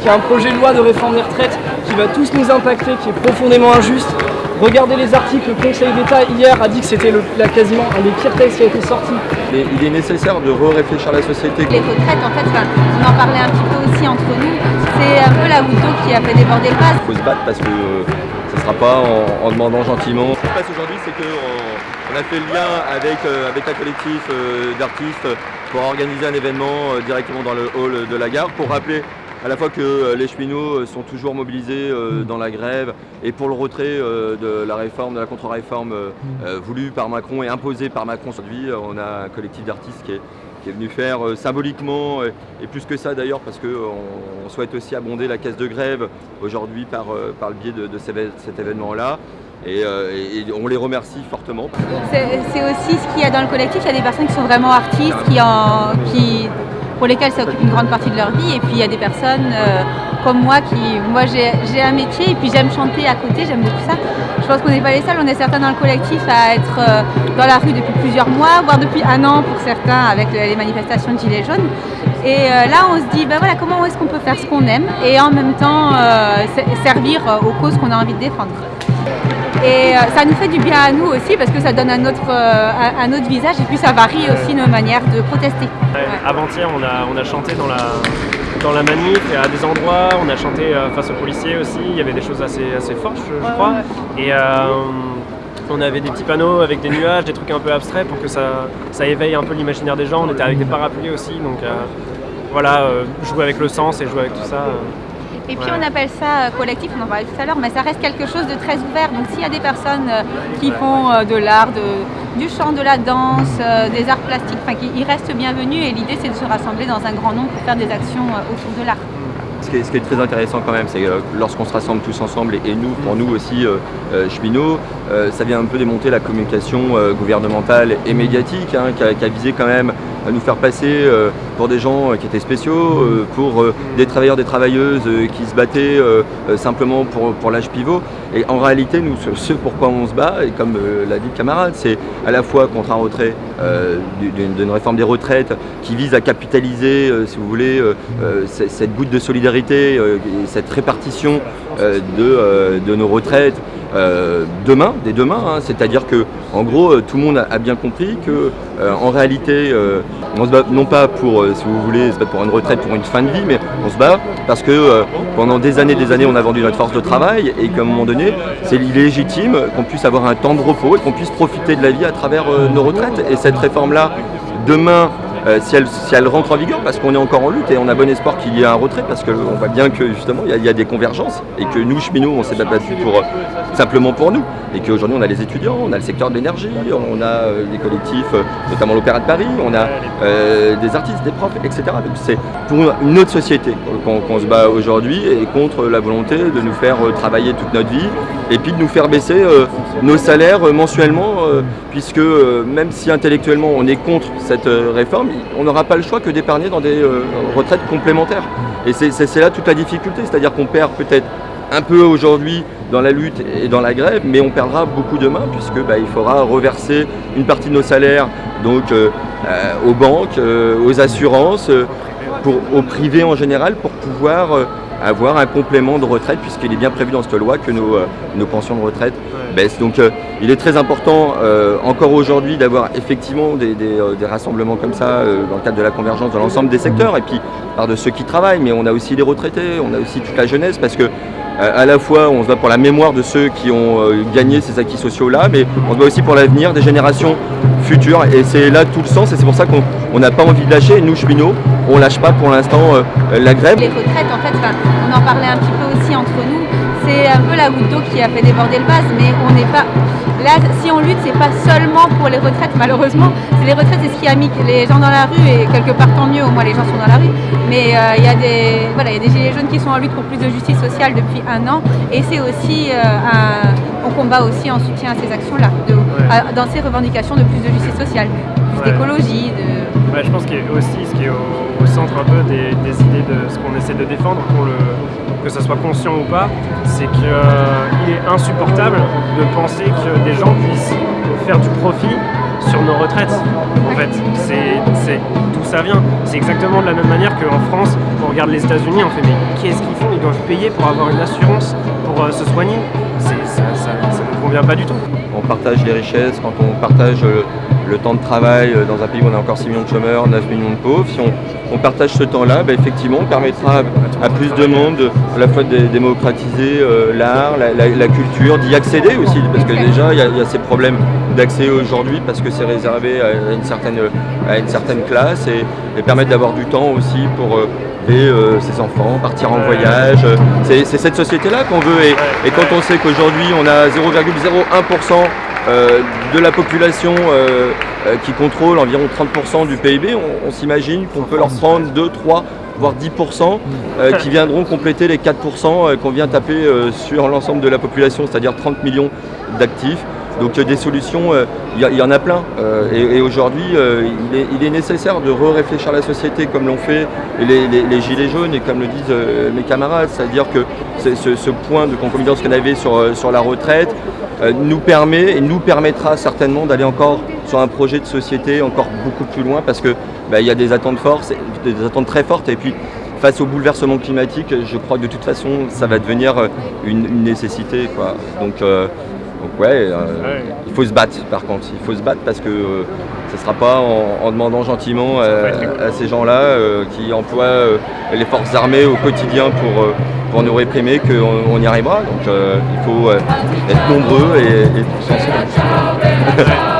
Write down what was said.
qu'il y a un projet de loi de réforme des retraites qui va tous nous impacter, qui est profondément injuste. Regardez les articles, le Conseil d'État hier a dit que c'était quasiment un des pires textes qui a été sorti. il est nécessaire de re-réfléchir la société. Les retraites, en fait, on en parlait un petit peu aussi entre nous, c'est un peu la goutte qui a fait déborder le vase. Il faut se battre parce que euh, ce ne sera pas en, demandant gentiment. Ce qui se passe aujourd'hui, c'est qu'on a fait le lien avec, euh, avec un collectif euh, d'artistes pour organiser un événement directement dans le hall de la gare pour rappeler à la fois que les cheminots sont toujours mobilisés dans la grève et pour le retrait de la réforme, de la contre-réforme voulue par Macron et imposée par Macron. Aujourd'hui, on a un collectif d'artistes qui est qui est venu faire euh, symboliquement, et, plus que ça d'ailleurs, parce qu'on on souhaite aussi abonder la caisse de grève aujourd'hui par, euh, par le biais de, cet événement-là. Euh, et, on les remercie fortement. C'est aussi ce qu'il y a dans le collectif, il y a des personnes qui sont vraiment artistes, qui, en, qui pour lesquelles ça occupe une grande partie de leur vie, et puis il y a des personnes comme moi qui, moi j'ai un métier et puis j'aime chanter à côté, j'aime beaucoup ça. Je pense qu'on n'est pas les seuls, on est certains dans le collectif à être euh, dans la rue depuis plusieurs mois, voire depuis un an pour certains avec les manifestations de Gilets jaunes. Et euh, là on se dit, ben voilà, comment est-ce qu'on peut faire ce qu'on aime et en même temps euh, servir aux causes qu'on a envie de défendre? Et ça nous fait du bien à nous aussi parce que ça donne un autre, un autre visage et puis ça varie aussi nos manières de protester. Avant-hier, on a, on a chanté dans la, dans la manif et à des endroits. On a chanté euh, face aux policiers aussi. Il y avait des choses assez, assez fortes, je, crois. Et euh, on avait des petits panneaux avec des nuages, des trucs un peu abstraits pour que ça, ça éveille un peu l'imaginaire des gens. On était avec des parapluies aussi, donc euh, voilà, jouer avec le sens et jouer avec tout ça. Et puis on appelle ça collectif, on en parlait tout à l'heure, mais ça reste quelque chose de très ouvert. Donc s'il y a des personnes qui font de l'art, du chant, de la danse, des arts plastiques, enfin, ils restent bienvenus et l'idée c'est de se rassembler dans un grand nombre pour faire des actions autour de l'art. Ce qui, est, très intéressant quand même, c'est que lorsqu'on se rassemble tous ensemble, et, nous, pour nous aussi, cheminots, ça vient un peu démonter la communication gouvernementale et médiatique, hein, qui, a, visé quand même nous faire passer euh, pour des gens euh, qui étaient spéciaux, euh, pour des travailleurs, des travailleuses qui se battaient simplement pour, pour l'âge pivot. Et en réalité, nous, ce pourquoi on se bat, et comme l'a dit le camarade, c'est à la fois contre un retrait d'une réforme des retraites qui vise à capitaliser, si vous voulez, cette goutte de solidarité, cette répartition de, de nos retraites, euh, demain, dès demain, hein. c'est-à-dire que en gros euh, tout le monde a, bien compris que euh, en réalité on se bat non pas pour, si vous voulez, pour une retraite, pour une fin de vie, mais on se bat parce que pendant des années des années on a vendu notre force de travail et qu'à un moment donné c'est légitime qu'on puisse avoir un temps de repos et qu'on puisse profiter de la vie à travers nos retraites. Et cette réforme là, demain, euh, si, elle, rentre en vigueur, parce qu'on est encore en lutte et on a bon espoir qu'il y ait un retrait, parce qu'on voit bien que justement il y, a des convergences et que nous, cheminots, on s'est battu pour, euh, simplement pour nous. Et qu'aujourd'hui on a les étudiants, on a le secteur de l'énergie, on a euh, des collectifs, notamment l'Opéra de Paris, on a des artistes, des profs, etc. Donc c'est pour une autre société qu'on se bat aujourd'hui et contre la volonté de nous faire travailler toute notre vie et puis de nous faire baisser nos salaires mensuellement, puisque même si intellectuellement on est contre cette réforme, on n'aura pas le choix que d'épargner dans des euh, retraites complémentaires. Et c'est là toute la difficulté, c'est-à-dire qu'on perd peut-être un peu aujourd'hui dans la lutte et dans la grève, mais on perdra beaucoup demain puisque bah, il faudra reverser une partie de nos salaires euh, euh, aux banques, aux assurances, pour, au privé en général pour pouvoir avoir un complément de retraite puisqu'il est bien prévu dans cette loi que nos pensions de retraite Donc il est très important encore aujourd'hui d'avoir effectivement des, rassemblements comme ça dans le cadre de la convergence de l'ensemble des secteurs et puis par de ceux qui travaillent, mais on a aussi les retraités, on a aussi toute la jeunesse parce que à la fois on se bat pour la mémoire de ceux qui ont gagné ces acquis sociaux là, mais on se bat aussi pour l'avenir des générations futures et c'est là tout le sens et c'est pour ça qu'on n'a pas envie de lâcher. nous cheminots, on lâche pas pour l'instant la grève. Les retraites en fait, on en parlait un petit peu aussi entre nous, c'est un peu la goutte d'eau qui a fait déborder le vase, mais on n'est pas Là, si on lutte, c'est pas seulement pour les retraites, malheureusement. C'est les retraites, c'est ce qui a mis les gens dans la rue, et quelque part tant mieux, au moins les gens sont dans la rue. Mais euh, il y, a des, voilà, y a des gilets jaunes qui sont en lutte pour plus de justice sociale depuis un an. Et c'est aussi euh, un, on combat aussi en soutien à ces actions-là, dans ces revendications de plus de justice sociale, plus d'écologie. De... je pense qu'il aussi ce qui est au, centre un peu des, idées de ce qu'on essaie de défendre que ce soit conscient ou pas, c'est qu'il est insupportable de penser que des gens puissent faire du profit sur nos retraites. En fait, c'est d'où ça vient. C'est exactement de la même manière qu'en France, on regarde les États-Unis, on fait mais qu'est-ce qu'ils font? Ils doivent payer pour avoir une assurance pour euh, se soigner. Ça, ça, ne convient pas du tout. On partage les richesses quand on partage euh, le temps de travail euh, dans un pays où on a encore 6 millions de chômeurs, 9 millions de pauvres. Si on, partage ce temps-là, bah, effectivement, on permettra à, plus de monde à la fois de démocratiser l'art, la, culture, d'y accéder aussi, parce que déjà, il y, a ces problèmes d'accès aujourd'hui parce que c'est réservé à une certaine, à une certaine classe et, permettre d'avoir du temps aussi pour euh, ses enfants, partir en voyage. C'est cette société-là qu'on veut. Et, quand on sait qu'aujourd'hui on a 0,01% euh, de la population euh, qui contrôle environ 30% du PIB, on, s'imagine qu'on peut leur prendre 2, 3, voire 10% qui viendront compléter les 4% qu'on vient taper sur l'ensemble de la population, c'est-à-dire 30 millions d'actifs. Donc des solutions, il y, en a plein. et, aujourd'hui, il, est, nécessaire de re-réfléchir la société comme l'ont fait les, gilets jaunes et comme le disent mes camarades. C'est-à-dire que ce, point de concomitance qu'on avait sur la retraite nous permet et nous permettra certainement d'aller encore sur un projet de société encore beaucoup plus loin parce qu'il bah, y a des attentes fortes, des attentes très fortes. Et puis face au bouleversement climatique, je crois que de toute façon, ça va devenir une, nécessité. Donc, donc euh, ouais, il faut se battre par contre, il faut se battre parce que euh, ce ne sera pas en, demandant gentiment à, ces gens-là euh, qui emploient les forces armées au quotidien pour, pour nous réprimer qu'on y arrivera. Donc il faut être nombreux et, et tous ensemble.